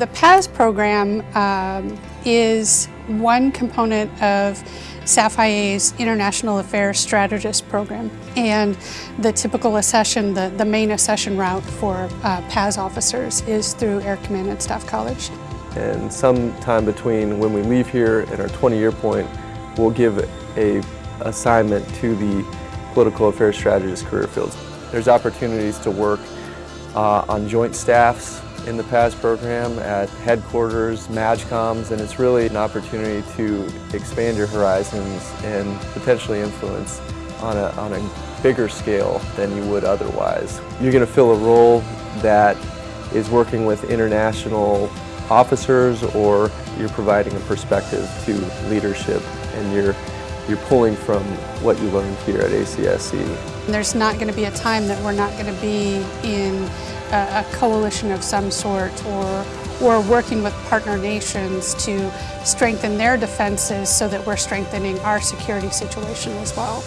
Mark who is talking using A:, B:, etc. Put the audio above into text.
A: The PAS program um, is one component of SAF-IA's International Affairs Strategist program. And the typical accession, the, the main accession route for uh, PAS officers is through Air Command and Staff College.
B: And sometime between when we leave here and our 20-year point, we'll give a assignment to the political affairs strategist career fields. There's opportunities to work uh, on joint staffs in the PAS program at headquarters, MAJCOMs, and it's really an opportunity to expand your horizons and potentially influence on a, on a bigger scale than you would otherwise. You're going to fill a role that is working with international officers or you're providing a perspective to leadership and you're, you're pulling from what you learned here at ACSC.
A: There's not going to be a time that we're not going to be in a, coalition of some sort or or working with partner nations to strengthen their defenses so that we're strengthening our security situation as well.